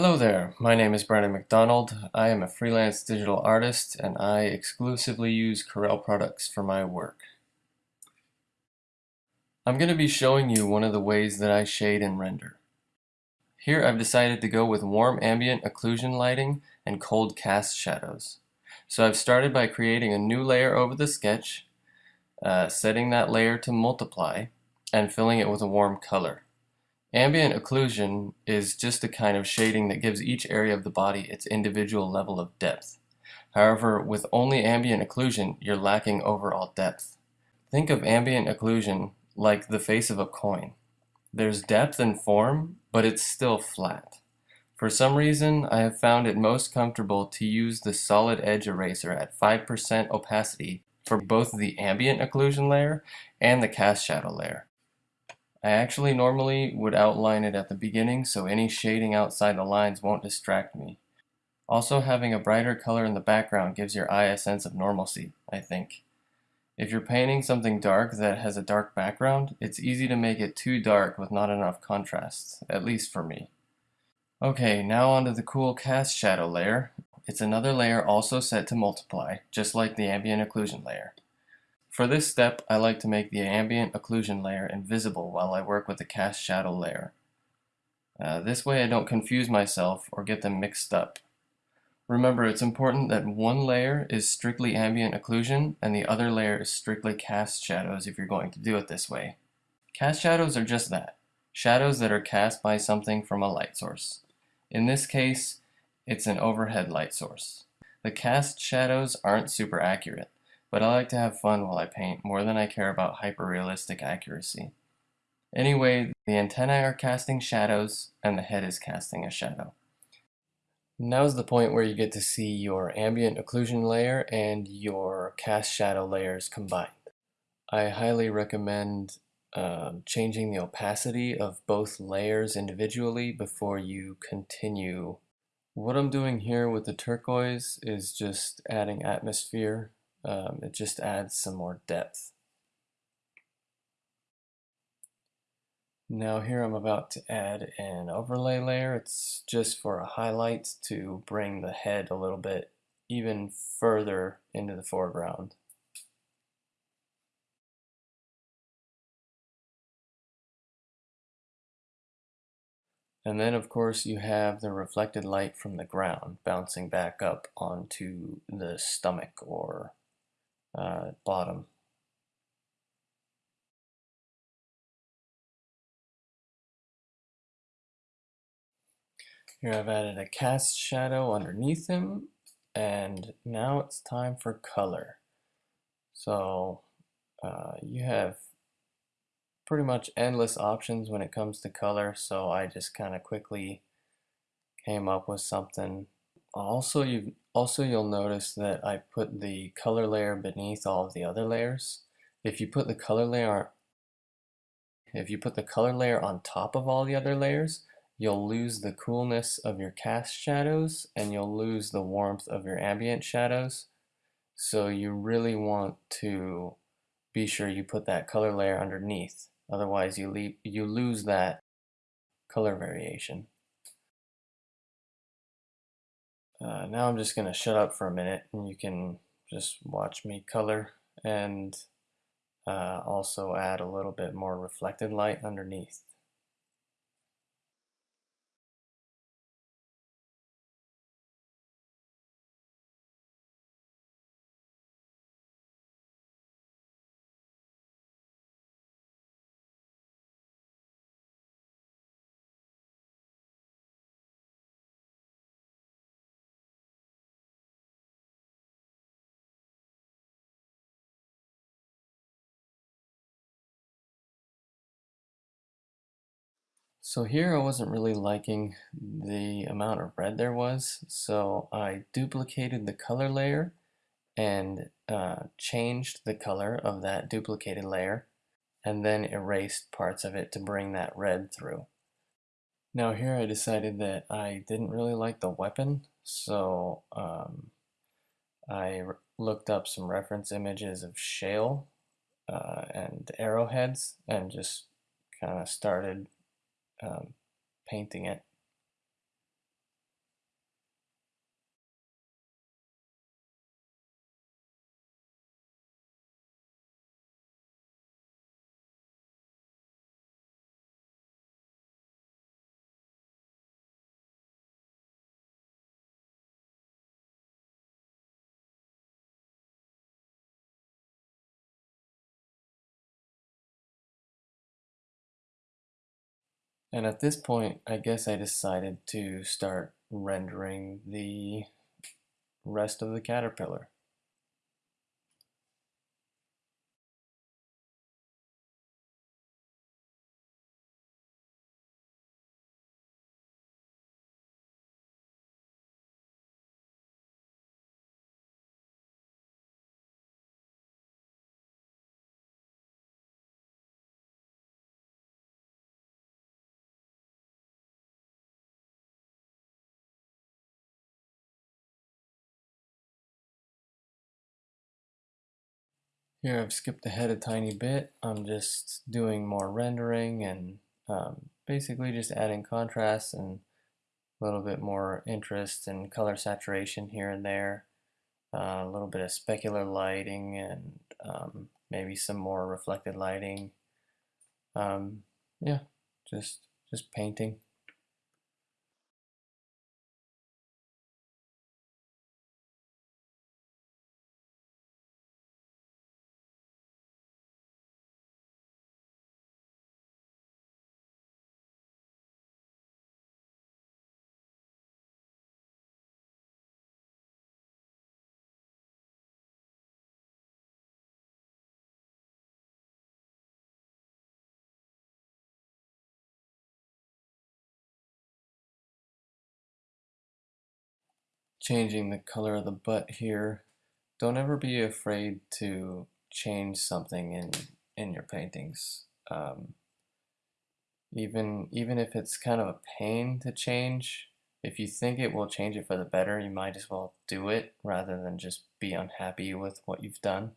Hello there, my name is Brandon McDonald. I am a freelance digital artist and I exclusively use Corel products for my work. I'm going to be showing you one of the ways that I shade and render. Here I've decided to go with warm ambient occlusion lighting and cold cast shadows. So I've started by creating a new layer over the sketch, uh, setting that layer to multiply, and filling it with a warm color. Ambient occlusion is just a kind of shading that gives each area of the body its individual level of depth. However, with only ambient occlusion, you're lacking overall depth. Think of ambient occlusion like the face of a coin. There's depth and form, but it's still flat. For some reason, I have found it most comfortable to use the solid edge eraser at 5% opacity for both the ambient occlusion layer and the cast shadow layer. I actually normally would outline it at the beginning so any shading outside the lines won't distract me. Also having a brighter color in the background gives your eye a sense of normalcy, I think. If you're painting something dark that has a dark background, it's easy to make it too dark with not enough contrast, at least for me. Okay, now onto the cool cast shadow layer. It's another layer also set to multiply, just like the ambient occlusion layer. For this step, I like to make the ambient occlusion layer invisible while I work with the cast shadow layer. Uh, this way I don't confuse myself or get them mixed up. Remember, it's important that one layer is strictly ambient occlusion and the other layer is strictly cast shadows if you're going to do it this way. Cast shadows are just that, shadows that are cast by something from a light source. In this case, it's an overhead light source. The cast shadows aren't super accurate but I like to have fun while I paint more than I care about hyper-realistic accuracy. Anyway, the antennae are casting shadows and the head is casting a shadow. Now's the point where you get to see your ambient occlusion layer and your cast shadow layers combined. I highly recommend uh, changing the opacity of both layers individually before you continue. What I'm doing here with the turquoise is just adding atmosphere um, it just adds some more depth. Now here I'm about to add an overlay layer. It's just for a highlight to bring the head a little bit even further into the foreground. And then of course you have the reflected light from the ground bouncing back up onto the stomach or uh, bottom. Here I've added a cast shadow underneath him and now it's time for color. So uh, you have pretty much endless options when it comes to color so I just kind of quickly came up with something also, you also you'll notice that I put the color layer beneath all of the other layers. If you put the color layer if you put the color layer on top of all the other layers, you'll lose the coolness of your cast shadows and you'll lose the warmth of your ambient shadows. So you really want to be sure you put that color layer underneath. Otherwise you, you lose that color variation. Uh, now I'm just going to shut up for a minute and you can just watch me color and uh, also add a little bit more reflected light underneath. So here I wasn't really liking the amount of red there was, so I duplicated the color layer and uh, changed the color of that duplicated layer and then erased parts of it to bring that red through. Now here I decided that I didn't really like the weapon, so um, I looked up some reference images of shale uh, and arrowheads and just kind of started um, painting it. And at this point, I guess I decided to start rendering the rest of the caterpillar. Here I've skipped ahead a tiny bit. I'm just doing more rendering and um, basically just adding contrast and a little bit more interest and color saturation here and there. Uh, a little bit of specular lighting and um, maybe some more reflected lighting. Um, yeah, just just painting. Changing the color of the butt here. Don't ever be afraid to change something in in your paintings. Um, even even if it's kind of a pain to change, if you think it will change it for the better, you might as well do it rather than just be unhappy with what you've done.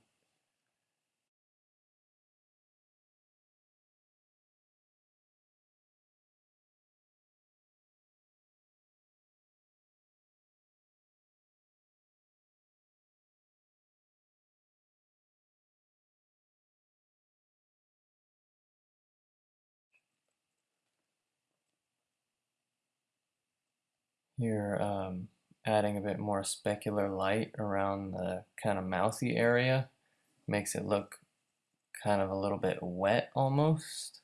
Here, um, adding a bit more specular light around the kind of mouthy area makes it look kind of a little bit wet almost.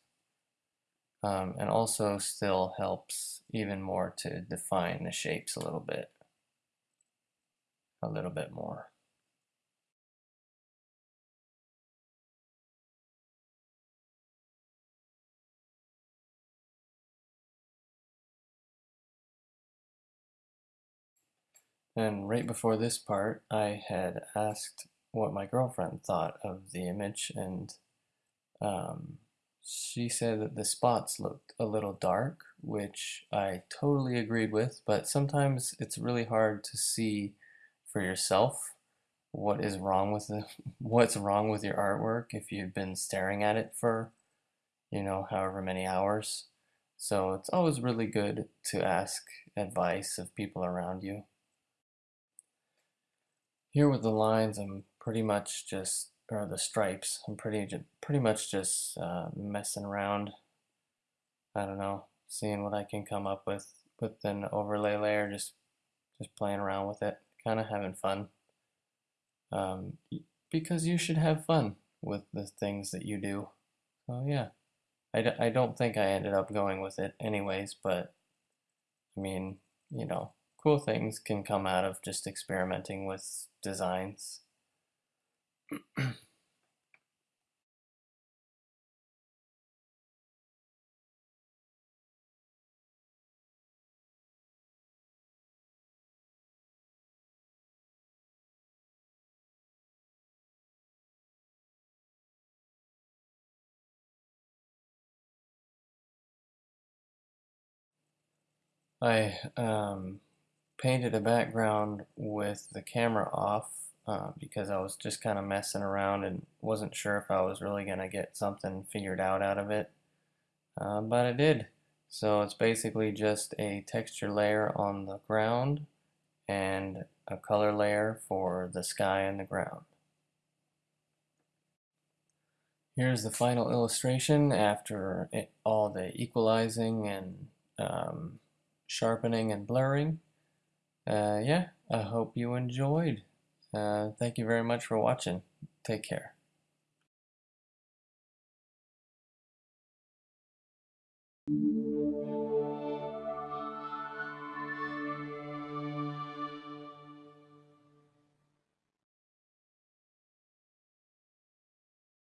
Um, and also still helps even more to define the shapes a little bit. A little bit more. And right before this part, I had asked what my girlfriend thought of the image, and um, she said that the spots looked a little dark, which I totally agreed with, but sometimes it's really hard to see for yourself what is wrong with the what's wrong with your artwork if you've been staring at it for you know however many hours. So it's always really good to ask advice of people around you here with the lines, I'm pretty much just, or the stripes, I'm pretty, pretty much just uh, messing around. I don't know, seeing what I can come up with with an overlay layer, just just playing around with it, kind of having fun. Um, because you should have fun with the things that you do. So yeah, I d I don't think I ended up going with it anyways, but I mean, you know, cool things can come out of just experimenting with designs. I um, painted a background with the camera off uh, because I was just kind of messing around and wasn't sure if I was really going to get something figured out out of it. Uh, but I did. So it's basically just a texture layer on the ground and a color layer for the sky and the ground. Here's the final illustration after it, all the equalizing and um, sharpening and blurring yeah, I hope you enjoyed. Uh, thank you very much for watching. Take care.